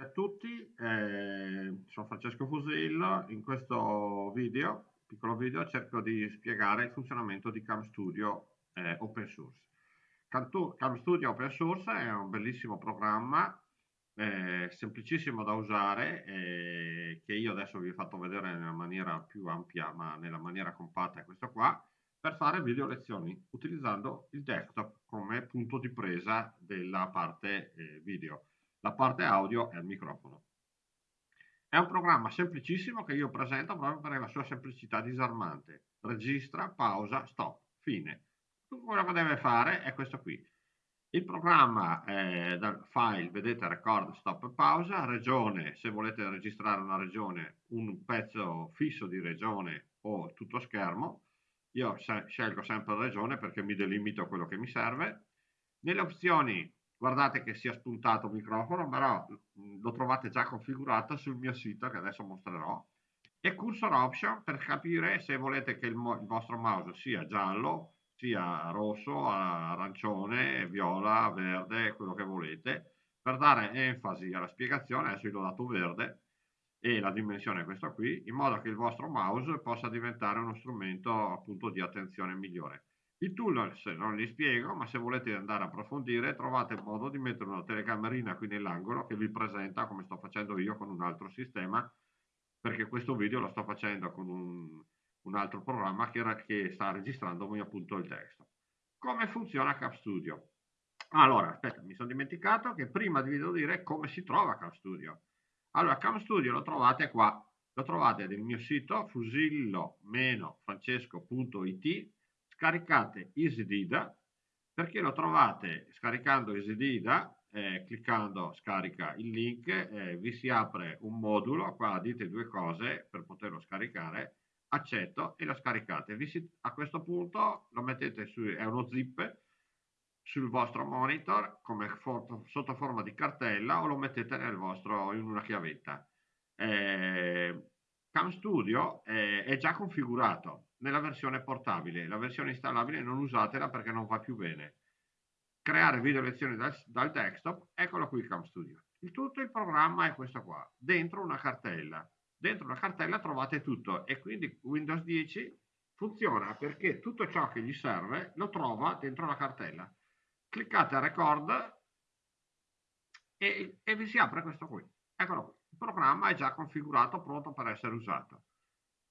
a tutti, eh, sono Francesco Fusillo, in questo video, piccolo video, cerco di spiegare il funzionamento di Cam Studio eh, Open Source. Cam Studio Open Source è un bellissimo programma, eh, semplicissimo da usare, eh, che io adesso vi ho fatto vedere nella maniera più ampia, ma nella maniera compatta questo qua, per fare video lezioni utilizzando il desktop come punto di presa della parte eh, video. La parte audio è il microfono. È un programma semplicissimo che io presento proprio per la sua semplicità disarmante. Registra, pausa, stop, fine. Tutto quello che deve fare è questo qui. Il programma eh, dal file, vedete, record, stop e pausa, regione, se volete registrare una regione, un pezzo fisso di regione o tutto schermo, io scelgo sempre regione perché mi delimito quello che mi serve. Nelle opzioni guardate che sia spuntato il microfono, però lo trovate già configurato sul mio sito che adesso mostrerò. E cursor option per capire se volete che il, il vostro mouse sia giallo, sia rosso, arancione, viola, verde, quello che volete, per dare enfasi alla spiegazione, adesso io l'ho dato verde, e la dimensione è questa qui, in modo che il vostro mouse possa diventare uno strumento appunto di attenzione migliore. I tool se non li spiego, ma se volete andare a approfondire trovate il modo di mettere una telecamerina qui nell'angolo che vi presenta come sto facendo io con un altro sistema, perché questo video lo sto facendo con un, un altro programma che, che sta registrandomi appunto il testo. Come funziona CapStudio? Allora, aspetta, mi sono dimenticato che prima vi devo dire come si trova CapStudio. Allora, Cam Studio lo trovate qua, lo trovate nel mio sito fusillo-francesco.it, scaricate EasyDida, perché lo trovate scaricando EasyDida, eh, cliccando scarica il link, eh, vi si apre un modulo, qua dite due cose per poterlo scaricare, accetto e lo scaricate. Si, a questo punto lo mettete su, è uno zip, sul vostro monitor come foto, sotto forma di cartella o lo mettete vostro, in una chiavetta. Eh, Cam Studio è, è già configurato nella versione portabile, la versione installabile non usatela perché non va più bene. Creare video lezioni dal, dal desktop, eccolo qui Cam Studio. Il tutto il programma è questo qua, dentro una cartella. Dentro una cartella trovate tutto e quindi Windows 10 funziona perché tutto ciò che gli serve lo trova dentro la cartella cliccate a record e, e vi si apre questo qui. Eccolo qui. Il programma è già configurato, pronto per essere usato.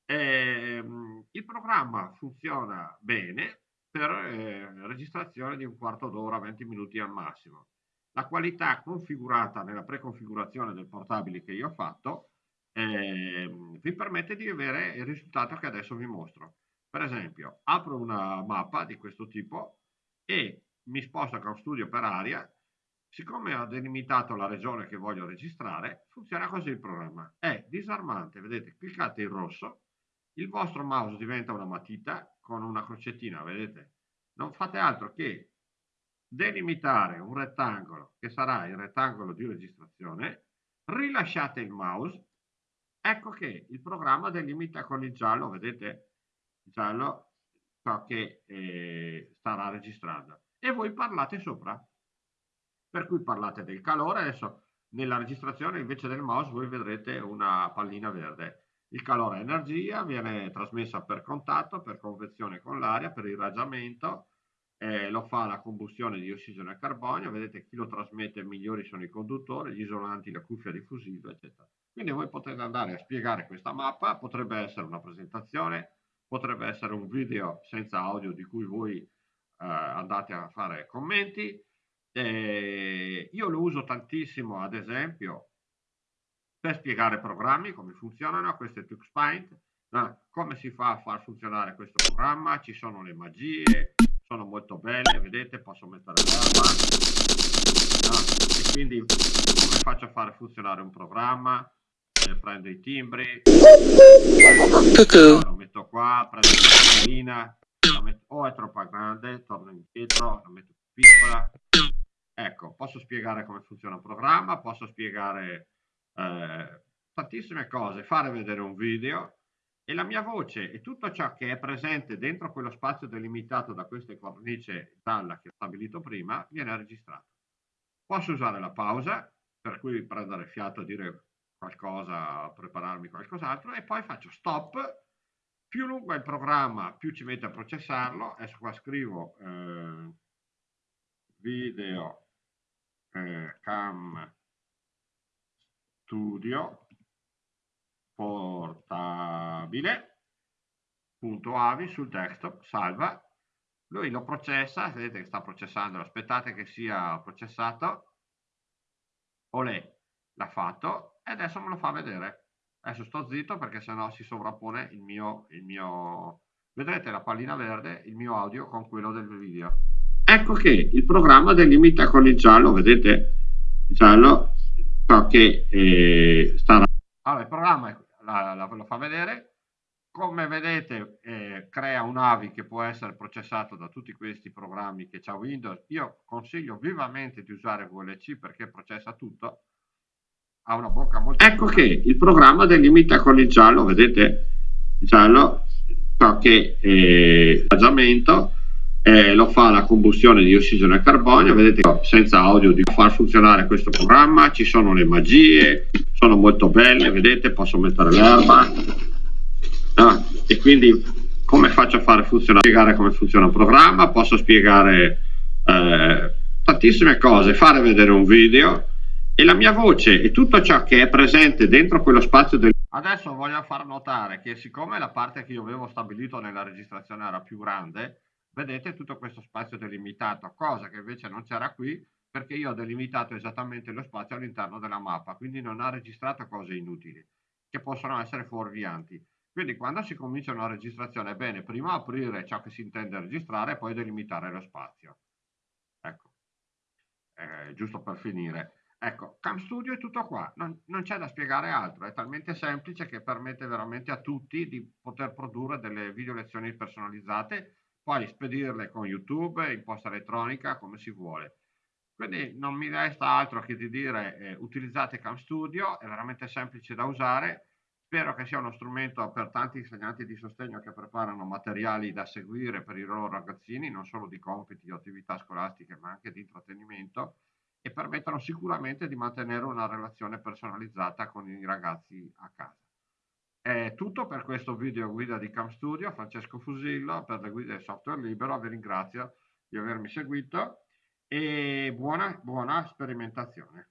Eh, il programma funziona bene per eh, registrazione di un quarto d'ora, 20 minuti al massimo. La qualità configurata nella preconfigurazione del portabile che io ho fatto eh, vi permette di avere il risultato che adesso vi mostro. Per esempio, apro una mappa di questo tipo e mi sposto con studio per area, siccome ho delimitato la regione che voglio registrare, funziona così il programma. È disarmante, vedete, cliccate in rosso, il vostro mouse diventa una matita con una crocettina, vedete? Non fate altro che delimitare un rettangolo che sarà il rettangolo di registrazione, rilasciate il mouse, ecco che il programma delimita con il giallo, vedete? Il giallo ciò che eh, starà registrando e voi parlate sopra. Per cui parlate del calore, adesso nella registrazione invece del mouse voi vedrete una pallina verde. Il calore è energia, viene trasmessa per contatto, per convezione con l'aria, per irraggiamento, eh, lo fa la combustione di ossigeno e carbonio, vedete chi lo trasmette migliori sono i conduttori, gli isolanti, la cuffia diffusiva, eccetera. Quindi voi potete andare a spiegare questa mappa, potrebbe essere una presentazione, potrebbe essere un video senza audio di cui voi eh, andate a fare commenti. Eh, io lo uso tantissimo, ad esempio, per spiegare programmi, come funzionano, questo è TuxPaint, no? come si fa a far funzionare questo programma, ci sono le magie, sono molto belle, vedete, posso mettere l'erba, no? e quindi come faccio a fare funzionare un programma, eh, prendo i timbri, lo metto qua, prendo la metto, o è troppo grande, torno indietro, la metto più piccola. Ecco, posso spiegare come funziona il programma, posso spiegare eh, tantissime cose, fare vedere un video e la mia voce e tutto ciò che è presente dentro quello spazio delimitato da queste cornice gialla che ho stabilito prima viene registrato. Posso usare la pausa, per cui prendere fiato a dire qualcosa, prepararmi qualcos'altro e poi faccio stop. Più lungo è il programma, più ci mette a processarlo. Adesso qua scrivo eh, video eh, cam studio portabile. Punto avi sul desktop salva. Lui lo processa. Vedete che sta processando. Aspettate che sia processato. Olè l'ha fatto e adesso me lo fa vedere. Adesso sto zitto perché sennò si sovrappone il mio, il mio vedrete la pallina verde il mio audio con quello del video ecco che il programma delimita con il giallo vedete il giallo ciò che eh, sta allora il programma la, la, lo fa vedere come vedete eh, crea un AVI che può essere processato da tutti questi programmi che c'ha Windows. Io consiglio vivamente di usare VLC perché processa tutto. Ha una bocca molto... Ecco buona. che il programma delimita con il giallo, vedete il giallo, ciò che eh, eh, lo fa la combustione di ossigeno e carbonio, vedete senza audio di far funzionare questo programma, ci sono le magie, sono molto belle, vedete posso mettere l'erba, no? e quindi come faccio a fare funzionare, spiegare come funziona un programma, posso spiegare eh, tantissime cose, fare vedere un video e la mia voce e tutto ciò che è presente dentro quello spazio del... Adesso voglio far notare che siccome la parte che io avevo stabilito nella registrazione era più grande, vedete tutto questo spazio delimitato, cosa che invece non c'era qui perché io ho delimitato esattamente lo spazio all'interno della mappa, quindi non ha registrato cose inutili che possono essere fuorvianti. Quindi quando si comincia una registrazione è bene prima aprire ciò che si intende registrare e poi delimitare lo spazio. Ecco, eh, giusto per finire. Ecco, Cam Studio è tutto qua, non, non c'è da spiegare altro, è talmente semplice che permette veramente a tutti di poter produrre delle video lezioni personalizzate, poi spedirle con YouTube, in posta elettronica, come si vuole. Quindi non mi resta altro che di dire eh, utilizzate Cam Studio, è veramente semplice da usare, Spero che sia uno strumento per tanti insegnanti di sostegno che preparano materiali da seguire per i loro ragazzini, non solo di compiti o attività scolastiche, ma anche di intrattenimento e permettono sicuramente di mantenere una relazione personalizzata con i ragazzi a casa. È tutto per questo video guida di Cam Studio, Francesco Fusillo per le guide software libero, vi ringrazio di avermi seguito e buona, buona sperimentazione.